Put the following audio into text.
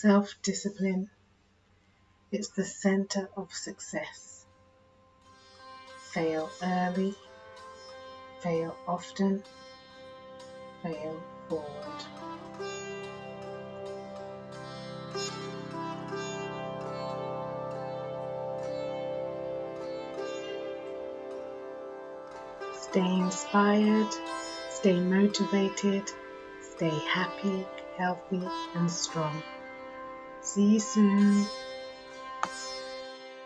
self discipline. It's the center of success. Fail early, fail often, fail forward. Stay inspired, stay motivated, stay happy, healthy, and strong. See you soon.